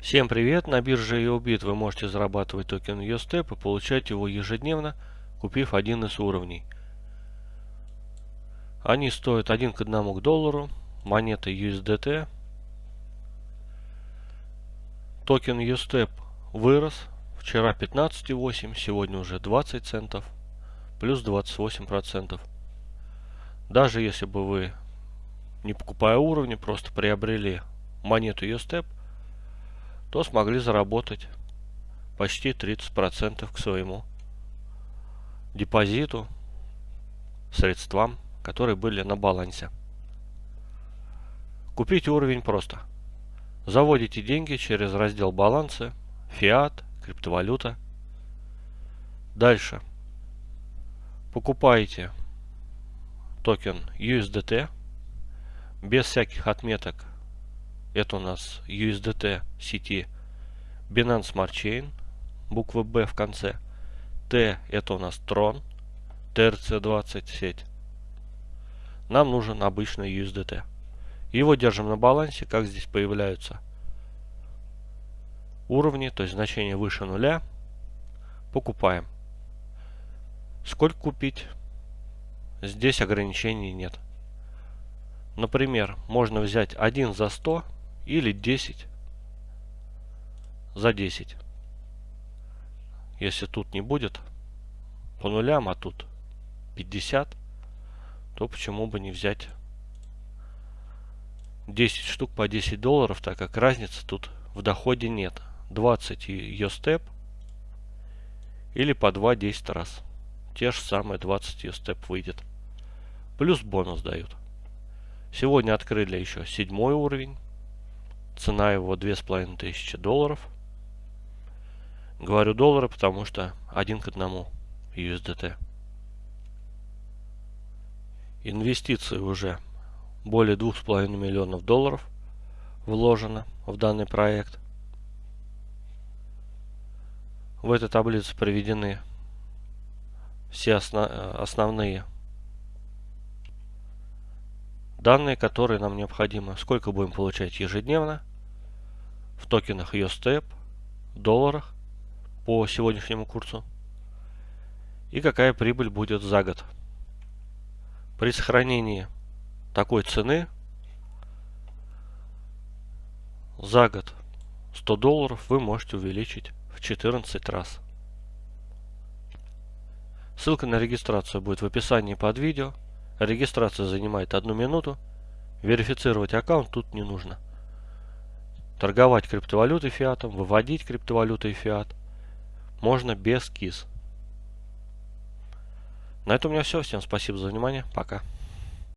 Всем привет! На бирже YoBit вы можете зарабатывать токен USTEP и получать его ежедневно, купив один из уровней. Они стоят 1 к 1 к доллару, монета USDT. Токен USTEP вырос, вчера 15,8, сегодня уже 20 центов, плюс 28%. Даже если бы вы, не покупая уровни, просто приобрели монету USTEP, то смогли заработать почти 30% к своему депозиту, средствам, которые были на балансе. Купить уровень просто. Заводите деньги через раздел балансы, фиат, криптовалюта. Дальше. Покупаете токен USDT без всяких отметок это у нас USDT сети Binance Smart Chain, буква B в конце. T это у нас Tron, TRC20 сеть. Нам нужен обычный USDT. Его держим на балансе, как здесь появляются уровни, то есть значение выше нуля. Покупаем. Сколько купить? Здесь ограничений нет. Например, можно взять один за 100 или 10 за 10. Если тут не будет по нулям, а тут 50, то почему бы не взять 10 штук по 10 долларов, так как разницы тут в доходе нет. 20 ее степ или по 2 10 раз. Те же самые 20 ее степ выйдет. Плюс бонус дают. Сегодня открыли еще седьмой уровень. Цена его 2500 долларов. Говорю доллары, потому что один к одному USDT. Инвестиции уже более 2,5 миллионов долларов вложено в данный проект. В этой таблице приведены все основ основные данные, которые нам необходимы. Сколько будем получать ежедневно в токенах USTEP, долларах по сегодняшнему курсу и какая прибыль будет за год. При сохранении такой цены за год 100 долларов вы можете увеличить в 14 раз. Ссылка на регистрацию будет в описании под видео. Регистрация занимает одну минуту. Верифицировать аккаунт тут не нужно торговать криптовалютой фиатом, выводить криптовалютой фиат можно без КИС. На этом у меня все. Всем спасибо за внимание. Пока.